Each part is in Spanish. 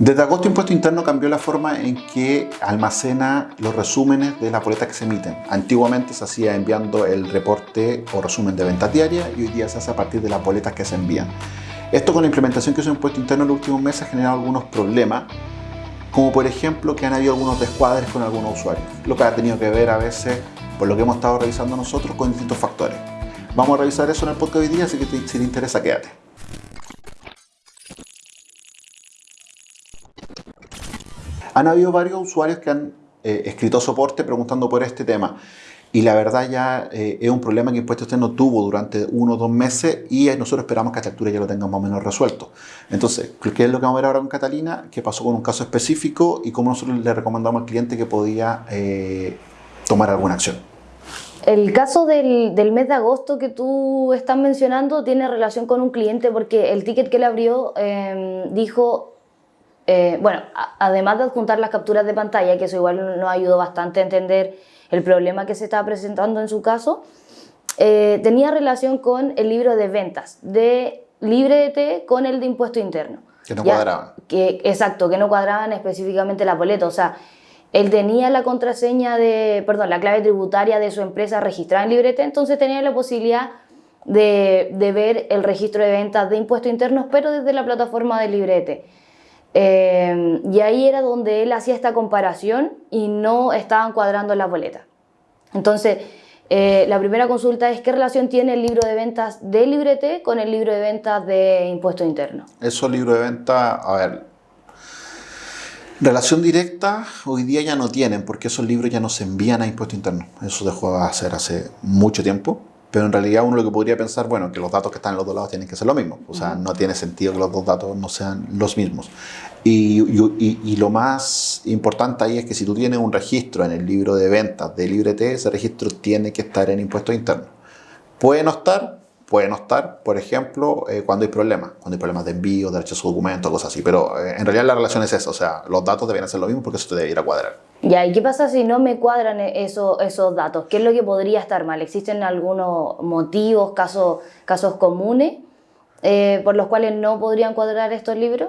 Desde agosto Impuesto Interno cambió la forma en que almacena los resúmenes de las boletas que se emiten. Antiguamente se hacía enviando el reporte o resumen de ventas diarias y hoy día se hace a partir de las boletas que se envían. Esto con la implementación que hizo Impuesto Interno en los últimos meses ha generado algunos problemas, como por ejemplo que han habido algunos descuadres con algunos usuarios, lo que ha tenido que ver a veces, por lo que hemos estado revisando nosotros, con distintos factores. Vamos a revisar eso en el podcast de hoy día, así que si te interesa, quédate. Han habido varios usuarios que han eh, escrito soporte preguntando por este tema. Y la verdad ya eh, es un problema que Impuesto Externo tuvo durante uno o dos meses y nosotros esperamos que a esta altura ya lo tengan más o menos resuelto. Entonces, ¿qué es lo que vamos a ver ahora con Catalina? ¿Qué pasó con un caso específico y cómo nosotros le recomendamos al cliente que podía eh, tomar alguna acción? El caso del, del, mes de agosto que tú estás mencionando tiene relación con un cliente porque el ticket que le abrió dijo eh, bueno, además de adjuntar las capturas de pantalla, que eso igual nos ayudó bastante a entender el problema que se estaba presentando en su caso, eh, tenía relación con el libro de ventas de LibreDT con el de impuesto interno. Que no cuadraban. Que, exacto, que no cuadraban específicamente la boleta. O sea, él tenía la contraseña de, perdón, la clave tributaria de su empresa registrada en LibreDT, entonces tenía la posibilidad de, de ver el registro de ventas de impuestos internos, pero desde la plataforma de LibreDT. Eh, y ahí era donde él hacía esta comparación y no estaban cuadrando las boletas. Entonces, eh, la primera consulta es qué relación tiene el libro de ventas de Librete con el libro de ventas de impuesto interno. Esos libros de ventas, a ver, relación directa hoy día ya no tienen porque esos libros ya no se envían a impuesto interno. Eso dejó de hacer hace mucho tiempo. Pero en realidad uno lo que podría pensar, bueno, que los datos que están en los dos lados tienen que ser lo mismo. O sea, no tiene sentido que los dos datos no sean los mismos. Y, y, lo más importante ahí es que si tú tienes un registro en el libro de ventas de LibreT, ese registro tiene que estar en impuestos internos. Puede no estar, puede no estar, por ejemplo, eh, cuando hay problemas, cuando hay problemas de envío, de rechazo de documentos, cosas así. Pero eh, en realidad la relación es esa, o sea, los datos deben ser lo mismo porque eso te debe ir a cuadrar. Ya, ¿y qué pasa si no me cuadran e-, eso, esos datos? ¿Qué es lo que podría estar mal? ¿Existen algunos motivos, casos, casos comunes eh, por los cuales no podrían cuadrar estos libros?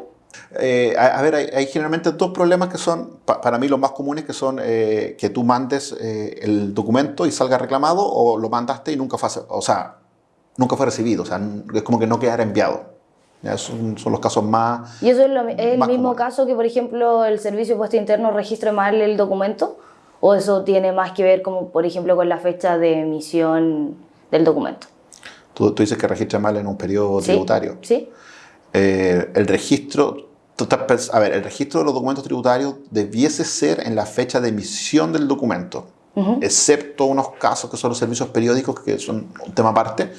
Eh, a, ver, hay, generalmente dos problemas que son, para mí los más comunes, que son eh, que tú mandes el documento y salga reclamado o lo mandaste y nunca fue, o sea, nunca fue recibido, o sea, es como que no quedara enviado. Son, son, los casos más. ¿Y eso es, el mismo caso que, por ejemplo, el servicio de puesto interno registre mal el documento? ¿O eso tiene más que ver, como por ejemplo, con la fecha de emisión del documento? Tú, tú dices que registra mal en un periodo tributario. Sí. Eh, el registro. a ver, el registro de los documentos tributarios debiese ser en la fecha de emisión del documento, excepto unos casos que son los servicios periódicos, que son un tema aparte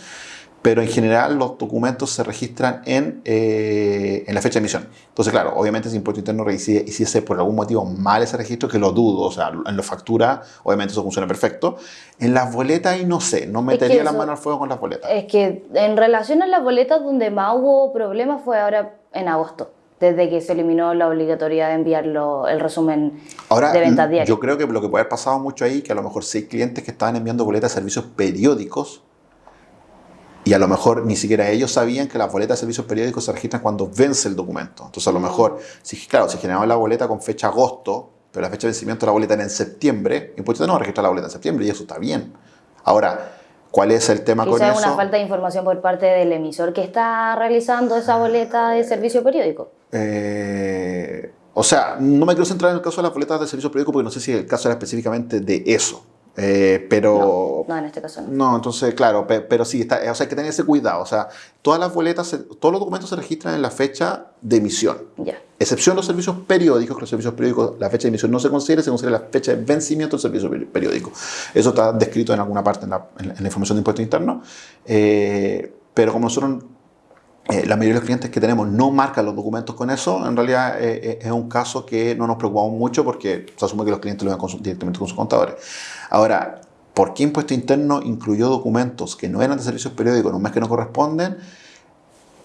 pero en general los documentos se registran en, eh, en la fecha de emisión. Entonces, claro, obviamente si Impuesto Interno hiciese por algún motivo mal ese registro, que lo dudo, o sea, en la factura, obviamente eso funciona perfecto. En las boletas, y no sé, no metería las manos al fuego con las boletas. Es que en relación a las boletas, donde más hubo problemas fue ahora en agosto desde que se eliminó la obligatoriedad de enviarlo el resumen de ventas diarias. Yo creo que lo que puede haber pasado mucho ahí, que a lo mejor seis clientes que estaban enviando boletas de servicios periódicos, y a lo mejor ni siquiera ellos sabían que las boletas de servicios periódicos se registran cuando vence el documento. Entonces, a lo mejor, si, claro, si generaba la boleta con fecha agosto, pero la fecha de vencimiento de la boleta era en septiembre, Impuesto no registrar la boleta en septiembre y eso está bien. Ahora, ¿cuál es el tema con eso? una falta de información por parte del emisor que está realizando esa boleta de servicio periódico. Eh, o sea, no me quiero centrar en el caso de las boletas de servicio periódico porque no sé si el caso era específicamente de eso. Eh, pero... No, en este caso no. No, entonces, claro, pero, sí, está, o sea, hay que tener ese cuidado. O sea, todas las boletas, todos los documentos se registran en la fecha de emisión. Ya. Excepción los servicios periódicos, que los servicios periódicos, la fecha de emisión no se considera, se considera la fecha de vencimiento del servicio periódico. Eso está descrito en alguna parte en la, información de impuesto interno. Eh, pero como nosotros eh, la mayoría de los clientes que tenemos no marcan los documentos con eso, en realidad eh, es un caso que no nos preocupamos mucho porque se asume que los clientes lo ven directamente con sus contadores. Ahora, ¿por qué impuesto interno incluyó documentos que no eran de servicios periódicos en un mes que no corresponden?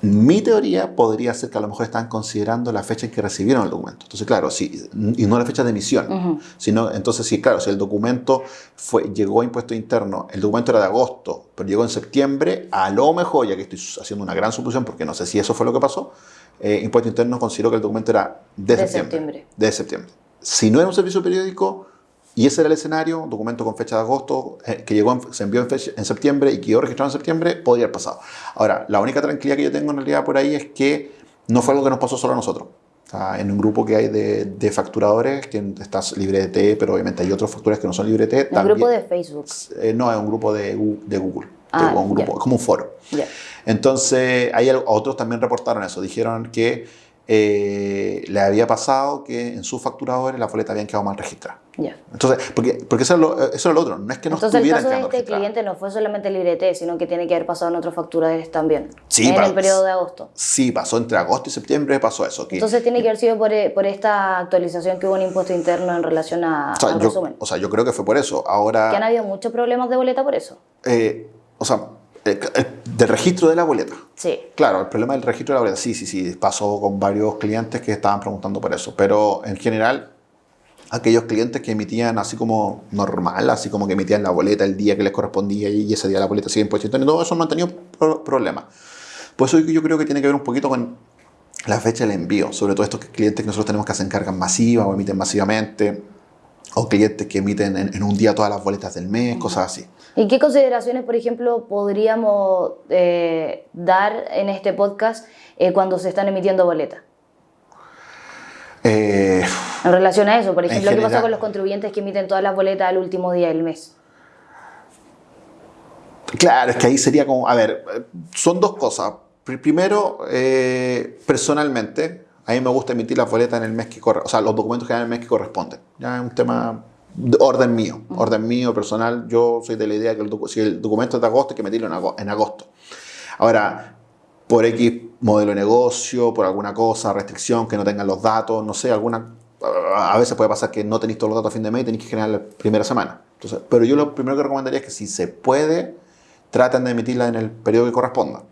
Mi teoría podría ser que a lo mejor están considerando la fecha en que recibieron el documento. Entonces, claro, si, y no la fecha de emisión. sino, entonces, sí, claro, si el documento fue, llegó a impuesto interno, el documento era de agosto, pero llegó en septiembre, a lo mejor, ya que estoy haciendo una gran suposición, porque no sé si eso fue lo que pasó, eh, Impuesto Interno consideró que el documento era de, De septiembre, septiembre. De septiembre. Si no era un servicio periódico y ese era el escenario, un documento con fecha de agosto eh, que llegó en- se envió en, fecha- en septiembre y quedó registrado en septiembre, podría haber pasado. Ahora, la única tranquilidad que yo tengo en realidad por ahí es que no fue algo que nos pasó solo a nosotros. Sea, en un grupo que hay de, de facturadores, que está LibreT, pero obviamente hay otros facturadores que no son LibreT. Un grupo de Facebook. Eh, no, es un grupo de, de Google. Ah, de- un grupo, ya. como un foro. Ya. Entonces, hay otros también reportaron eso. Dijeron que eh, le había pasado que en sus facturadores las boletas habían quedado mal registradas. Ya. Entonces, porque, porque eso, es lo, eso es lo otro. No es que no Entonces el caso de este cliente no fue solamente Librete, sino que tiene que haber pasado en otros facturadores también. Sí, en para- el periodo de agosto. Sí, pasó entre agosto y septiembre, pasó eso. que- Entonces tiene que haber sido por, eh, por esta actualización que hubo en impuesto interno en relación a, o, sea, al yo, resumen. o sea, yo creo que fue por eso. Ahora, Que han habido muchos problemas de boleta por eso. eh, o sea, el- el- del registro de la boleta. Sí. Claro, el problema del registro de la boleta, sí, sí, sí, pasó con varios clientes que estaban preguntando por eso, pero en general, aquellos clientes que emitían así como normal, así como que emitían la boleta el día que les correspondía y ese día la boleta sigue impuesto interno, todo eso no han tenido pro- problemas. Por eso yo creo que tiene que ver un poquito con la fecha del envío, sobre todo estos clientes que nosotros tenemos que hacen cargas masivas o emiten masivamente, o clientes que emiten en, en un día todas las boletas del mes, cosas así. ¿Y qué consideraciones, por ejemplo, podríamos eh, dar en este podcast eh, cuando se están emitiendo boletas? Eh, En relación a eso, por ejemplo, ¿qué pasa con los contribuyentes que emiten todas las boletas al último día del mes? Claro, es que ahí sería como, a ver, son dos cosas. Pri- Primero, eh, personalmente, a mí me gusta emitir las boletas en el mes que corre, o sea, los documentos que dan en el mes que corresponden. Ya es un tema de orden mío, orden mío personal. Yo soy de la idea que el si el documento es de agosto, hay que emitirlo en agosto. Ahora, por X modelo de negocio, por alguna cosa, restricción, que no tengan los datos, no sé, alguna... A veces puede pasar que no tenéis todos los datos a fin de mes y tenéis que generar la primera semana. Entonces, pero yo lo primero que recomendaría es que si se puede, traten de emitirla en el periodo que corresponda.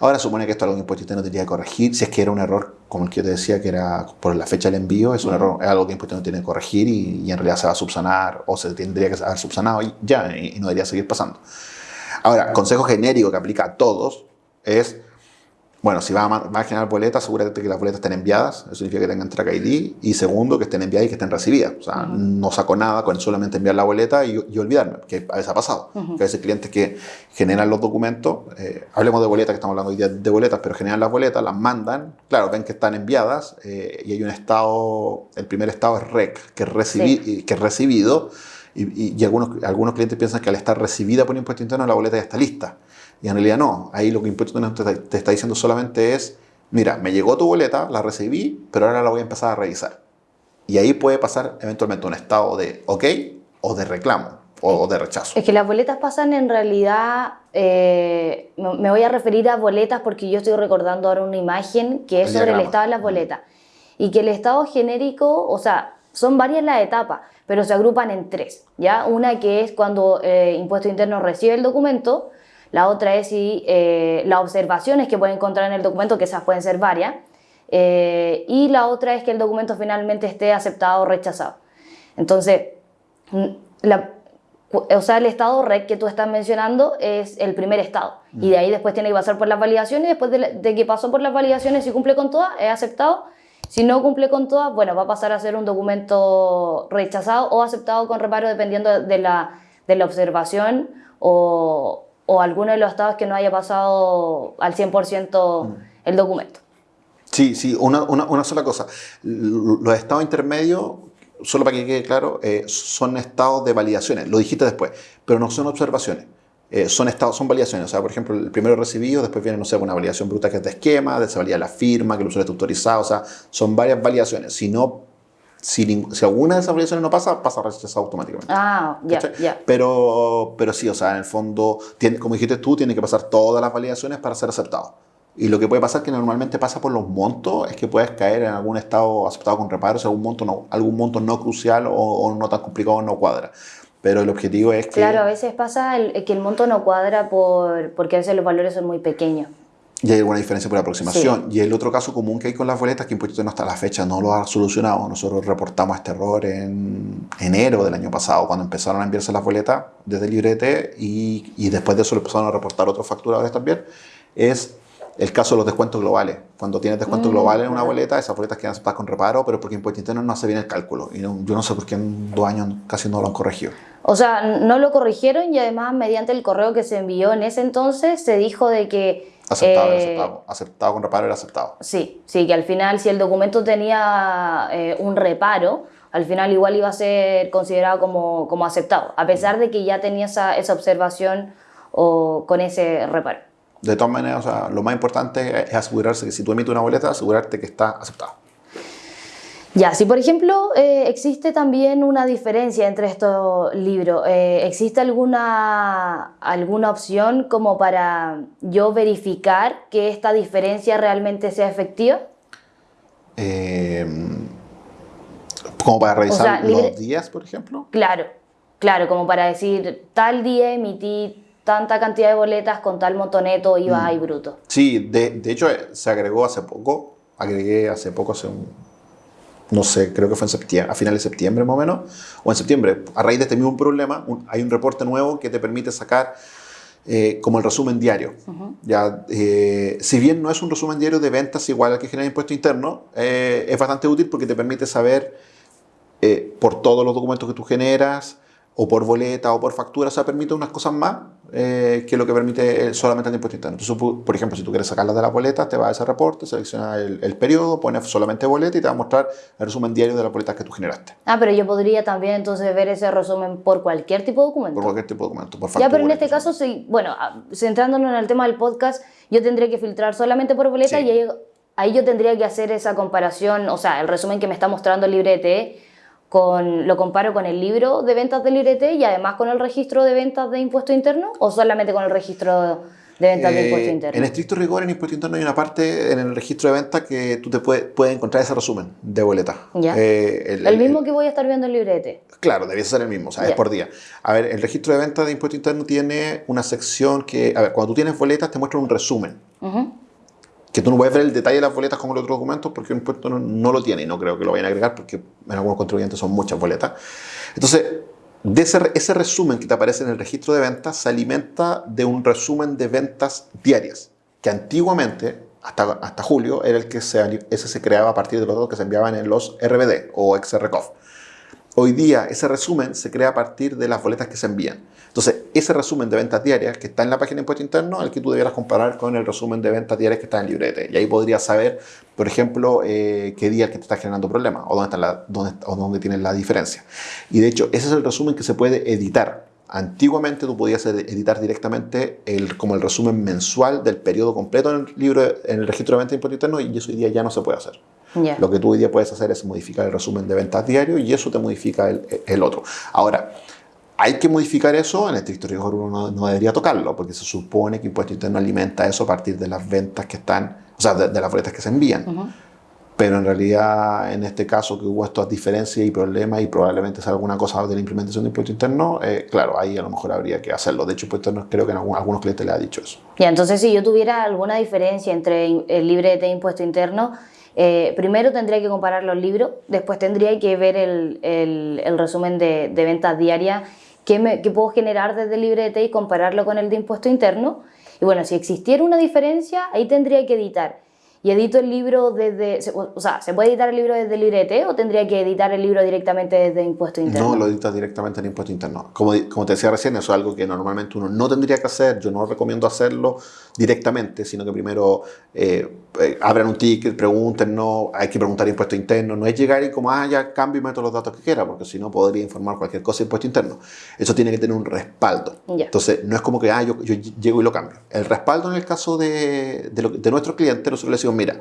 Ahora supone que esto es algo que Impuesto Interno tendría que corregir, si es que era un error, como el que yo te decía, que era por la fecha del envío, es un error, es algo que Impuesto Interno tiene que corregir y, y en realidad se va a subsanar o se tendría que haber subsanado y ya, y, y no debería seguir pasando. Ahora, consejo genérico que aplica a todos es, bueno, si vas a, a generar boletas, asegúrate que las boletas estén enviadas, eso significa que tengan track ID, y segundo, que estén enviadas y que estén recibidas. O sea, no saco nada con solamente enviar la boleta y, y olvidarme, que a veces ha pasado. Que a veces clientes que generan los documentos, eh, hablemos de boletas, que estamos hablando hoy día de boletas, pero generan las boletas, las mandan, claro, ven que están enviadas eh, y hay un estado, el primer estado es REC, que es, que es recibido, y, algunos, algunos clientes piensan que al estar recibida por impuesto interno la boleta ya está lista. Y en realidad no. Ahí lo que impuesto interno te, te está diciendo solamente es, mira, me llegó tu boleta, la recibí, pero ahora la voy a empezar a revisar. Y ahí puede pasar eventualmente un estado de ok o de reclamo o de rechazo. Es que las boletas pasan en realidad, eh, me voy a referir a boletas porque yo estoy recordando ahora una imagen que es sobre el estado de las boletas. Y que el estado genérico, o sea, son varias las etapas, pero se agrupan en tres. ¿ya? Una que es cuando eh, Impuesto Interno recibe el documento, la otra es si eh, las observaciones que puede encontrar en el documento, que esas pueden ser varias, eh, y la otra es que el documento finalmente esté aceptado o rechazado. Entonces, mm, la, o sea, el estado REC que tú estás mencionando es el primer estado. Y de ahí después tiene que pasar por las validaciones. Después de, de que pasó por las validaciones, si cumple con todas, es aceptado. Si no cumple con todas, bueno, va a pasar a ser un documento rechazado o aceptado con reparo dependiendo de la, de la observación o, o alguno de los estados que no haya pasado al 100% el documento. Sí, sí, una, una, una sola cosa. Los estados intermedios, solo para que quede claro, eh, son estados de validaciones. Lo dijiste después, pero no son observaciones. Eh, son estados, son validaciones. O sea, por ejemplo, el primero recibido, después viene, no sé, una validación bruta que es de esquema, de se valida la firma, que el usuario está autorizado. O sea, son varias validaciones. Si no, si, si alguna de esas validaciones no pasa, pasa rechazado automáticamente. Ah, ya, ¿Cachai? ya. Pero, pero sí, o sea, en el fondo, tiene, como dijiste tú, tiene que pasar todas las validaciones para ser aceptado. Y lo que puede pasar, que normalmente pasa por los montos, es que puedes caer en algún estado aceptado con reparos, algún monto no, algún monto no crucial o, o no tan complicado no cuadra. Pero el objetivo es que... Claro, a veces pasa el- que el monto no cuadra por, porque a veces los valores son muy pequeños. Y hay alguna diferencia por aproximación. Y el otro caso común que hay con las boletas que Impuesto Interno hasta la fecha no lo ha solucionado. Nosotros reportamos este error en enero del año pasado, cuando empezaron a enviarse las boletas desde Librete y, y después de eso lo empezaron a reportar otros facturadores también. Es el caso de los descuentos globales. Cuando tienes descuentos Mm, globales en una boleta, esas boletas quedan aceptadas con reparo, pero porque Impuesto Interno no hace bien el cálculo. Y no- yo no sé por qué en dos años casi no lo han corregido. O sea, no lo corrigieron y además mediante el correo que se envió en ese entonces se dijo de que... Aceptado, eh, aceptado. Aceptado con reparo era aceptado. Sí, sí, que al final si el documento tenía eh, un reparo, al final igual iba a ser considerado como, como aceptado, a pesar de que ya tenía esa, esa observación o con ese reparo. De todas maneras, o sea, lo más importante es asegurarse que si tú emites una boleta, asegurarte que está aceptado. Ya, si por ejemplo eh, existe también una diferencia entre estos libros, eh, ¿existe alguna, alguna opción como para yo verificar que esta diferencia realmente sea efectiva? Eh, como para revisar sea, los días, por ejemplo. Claro, claro, como para decir, tal día emití tanta cantidad de boletas con tal monto neto, IVA y bruto. Sí, de, de hecho eh, se agregó hace poco, agregué hace poco, hace un, no sé, creo que fue en septiembre, a finales de septiembre más o menos, o en septiembre, a raíz de este mismo problema, un- hay un reporte nuevo que te permite sacar eh, como el resumen diario. ya, eh, si bien no es un resumen diario de ventas igual al que genera impuesto interno, eh, es bastante útil porque te permite saber eh, por todos los documentos que tú generas, o por boleta, o por factura, o sea, permite unas cosas más eh, que lo que permite eh, solamente el impuesto interno. Entonces, por ejemplo, si tú quieres sacarlas de la boleta, te va a ese reporte, selecciona el, el periodo, pones solamente boleta y te va a mostrar el resumen diario de las boletas que tú generaste, Ah, pero yo podría también entonces ver ese resumen por cualquier tipo de documento. por cualquier tipo de documento, por factura. Ya, pero en este caso, sí, bueno, ah, centrándonos en el tema del podcast, yo tendría que filtrar solamente por boleta Sí. y ahí, ahí yo tendría que hacer esa comparación, o sea, el resumen que me está mostrando el librete, con, lo comparo con el libro de ventas del librete y además con el registro de ventas de impuesto interno o solamente con el registro de ventas de Eh, impuesto interno. En estricto rigor, en impuesto interno hay una parte en el registro de ventas que tú te puedes, puedes encontrar ese resumen de boleta. Ya. Eh, el mismo que voy a estar viendo el librete. Claro, debiese ser el mismo, o sea, es por día. A ver, el registro de ventas de impuesto interno tiene una sección que, a ver, cuando tú tienes boletas te muestra un resumen. Ujú. Que tú no puedes ver el detalle de las boletas como los otros documentos porque el impuesto no, no lo tiene y no creo que lo vayan a agregar porque en algunos contribuyentes son muchas boletas. Entonces, de ese, ese resumen que te aparece en el registro de ventas se alimenta de un resumen de ventas diarias, que antiguamente, hasta, hasta julio, era el que se, ese se creaba a partir de los datos que se enviaban en los RBD o XRCOF. Hoy día ese resumen se crea a partir de las boletas que se envían. Entonces, ese resumen de ventas diarias que está en la página de impuesto interno, el que tú debieras comparar con el resumen de ventas diarias que está en el librete. Y ahí podrías saber, por ejemplo, eh, qué día es que te está generando problemas o dónde, o dónde tienes la diferencia. Y de hecho, ese es el resumen que se puede editar. Antiguamente tú podías ed- editar directamente el, como el resumen mensual del periodo completo en el, libro, en el registro de ventas de impuesto interno y eso hoy día ya no se puede hacer. Lo que tú hoy día puedes hacer es modificar el resumen de ventas diario y eso te modifica el, el otro. Ahora, hay que modificar eso, en el estricto rigor uno no, no debería tocarlo, porque se supone que Impuesto Interno alimenta eso a partir de las ventas que están, o sea, de, de las boletas que se envían. Pero en realidad, en este caso que hubo estas diferencias y problemas y probablemente sea alguna cosa de la implementación de impuesto interno, eh, claro, ahí a lo mejor habría que hacerlo. De hecho, impuesto interno creo que en algún- algunos clientes le ha dicho eso. Ya, entonces si yo tuviera alguna diferencia entre el librete e impuesto interno, eh, primero tendría que comparar los libros, después tendría que ver el, el- el resumen de, de ventas diarias que, me, que puedo generar desde el librete y compararlo con el de impuesto interno. Y bueno, si existiera una diferencia, ahí tendría que editar. Y edito el libro desde, o sea, ¿se puede editar el libro desde el librete o tendría que editar el libro directamente desde impuesto interno? No lo editas directamente en impuesto interno. Como, como te decía recién, eso es algo que normalmente uno no tendría que hacer. Yo no recomiendo hacerlo directamente, sino que primero eh, eh, abran un ticket, pregunten, no, hay que preguntar impuesto interno. No es llegar y como, ah, ya cambio y meto los datos que quiera, porque si no podría informar cualquier cosa de impuesto interno. Eso tiene que tener un respaldo. Entonces, no es como que, ah, yo, yo llego y lo cambio. El respaldo en el caso de, de, lo- de nuestro cliente, nosotros le decimos, mira,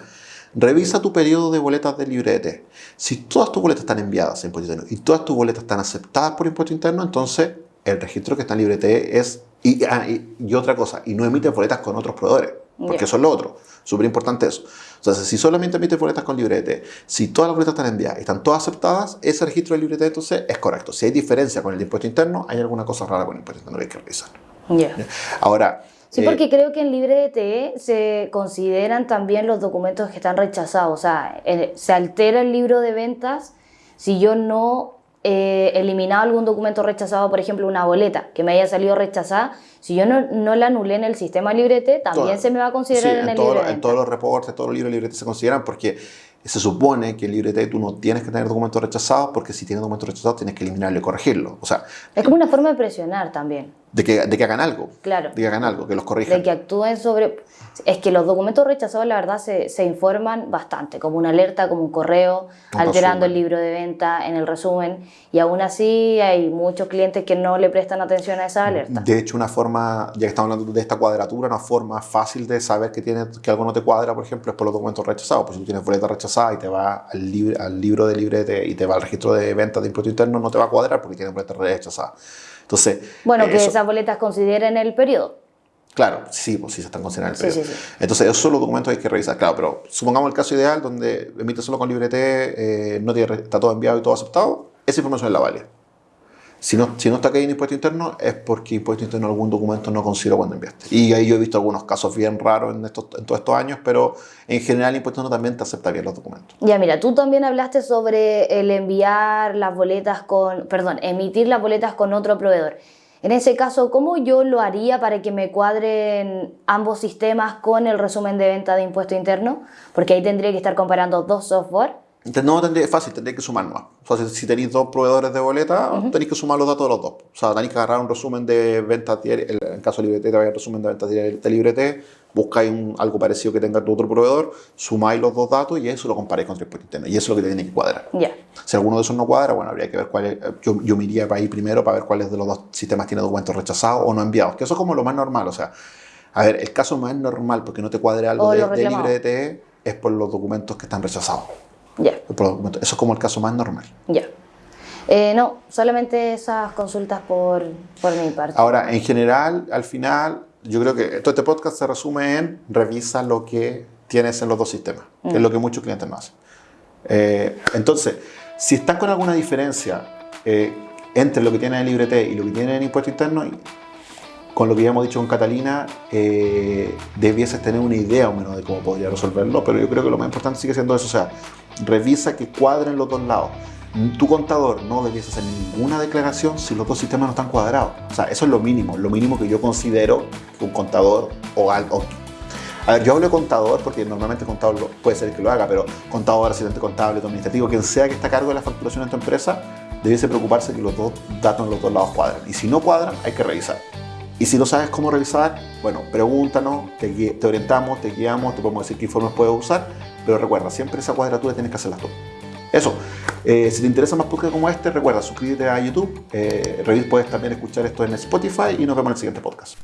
Revisa tu periodo de boletas del librete. Si todas tus boletas están enviadas a impuesto interno y todas tus boletas están aceptadas por impuesto interno, entonces el registro que está en librete es. Y, ah, y- y otra cosa, y no emites boletas con otros proveedores, porque eso es lo otro. Súper importante eso. Entonces, si solamente emites boletas con librete, si todas las boletas están enviadas y están todas aceptadas, ese registro del librete entonces es correcto. Si hay diferencia con el de impuesto interno, hay alguna cosa rara con el impuesto interno que hay que revisar. Ya. Ahora. Sí, eh, porque creo que en librete se consideran también los documentos que están rechazados. O sea, eh, se altera el libro de ventas si yo no eh, eliminado algún documento rechazado, por ejemplo, una boleta que me haya salido rechazada, si yo no, no la anulé en el sistema LibreT, también Todo. se me va a considerar Sí, en, el todo- libre de en todos los reportes, todos los libros de se consideran porque se supone que en librete tú no tienes que tener documentos rechazados porque si tienes documentos rechazados tienes que eliminarlo y corregirlo. O sea, Es como una forma de presionar también, de que, de que hagan algo. claro. De que hagan algo, que los corrijan. De que actúen sobre... Es que los documentos rechazados, la verdad, se, se informan bastante, como una alerta, como un correo, Un alterando resumen. el libro de venta en el resumen. Y aún así hay muchos clientes que no le prestan atención a esa alerta. De hecho, una forma, ya que estamos hablando de esta cuadratura, una forma fácil de saber que, tiene, que algo no te cuadra, por ejemplo, es por los documentos rechazados. Pues si tú tienes boleta rechazada y te va al, libre, al libro de librete y te va al registro de ventas de impuesto interno, no te va a cuadrar porque tienes boleta rechazada. Entonces, Bueno, eh, que eso- esas boletas consideren el periodo. Claro, sí, pues sí se están considerando el Sí, periodo. sí, sí. Entonces, esos son los documentos que hay que revisar. Claro, pero supongamos el caso ideal donde emite solo con librete, eh, no tiene, está todo enviado y todo aceptado, esa información es la válida. Si no, si no está aquí en impuesto interno, es porque impuesto interno algún documento no consideró cuando enviaste. Y ahí yo he visto algunos casos bien raros en, estos, en todos estos años, pero en general impuesto interno también te acepta bien los documentos. Ya, mira, tú también hablaste sobre el enviar las boletas con, perdón, emitir las boletas con otro proveedor. En ese caso, ¿cómo yo lo haría para que me cuadren ambos sistemas con el resumen de venta de impuesto interno? Porque ahí tendría que estar comparando dos software. No tendría, es fácil, tendría que sumar más. O sea, si, tenéis dos proveedores de boleta, tenéis que sumar los datos de los dos. O sea, tenéis que agarrar un resumen de ventas diarias, en el caso de Librete, el resumen de ventas diarias de Librete, buscáis un- algo parecido que tenga tu otro proveedor, sumáis los dos datos y eso lo comparáis con impuesto interno. Y eso es lo que te tiene que cuadrar. Ya. Si alguno de esos no cuadra, bueno, habría que ver cuál es. Yo, yo me iría para ahí primero para ver cuáles de los dos sistemas tiene documentos rechazados o no enviados. Que eso es como lo más normal. O sea, a ver, el caso más normal porque no te cuadre algo de, de. Librete es por los documentos que están rechazados. Ya. Eso es como el caso más normal. ya. Eh, no, solamente esas consultas por, por mi parte. Ahora, en general, al final, yo creo que todo este podcast se resume en revisa lo que tienes en los dos sistemas, que es lo que muchos clientes no hacen. Eh, entonces, si están con alguna diferencia eh, entre lo que tienen en Librete y lo que tienen en Impuesto Interno, con lo que ya hemos dicho con Catalina, eh, debieses tener una idea o menos de cómo podría resolverlo, pero yo creo que lo más importante sigue siendo eso, o sea, revisa que cuadren los dos lados. Tu contador no debiese hacer ninguna declaración si los dos sistemas no están cuadrados. O sea, eso es lo mínimo, lo mínimo que yo considero un contador o algo. A ver, yo hablo de contador porque normalmente el contador puede ser el que lo haga, pero contador, asistente contable, administrativo, quien sea que esté a cargo de la facturación en tu empresa, debiese preocuparse que los dos datos en los dos lados cuadren. Y si no cuadran, hay que revisar. Y si no sabes cómo revisar, bueno, pregúntanos, te, orientamos, te guiamos, te podemos decir qué informes puedes usar, pero recuerda, siempre esa cuadratura tienes que hacerla tú. Eso, eh, si te interesa más podcast como este, recuerda suscríbete a YouTube, eh, puedes también escuchar esto en Spotify y nos vemos en el siguiente podcast.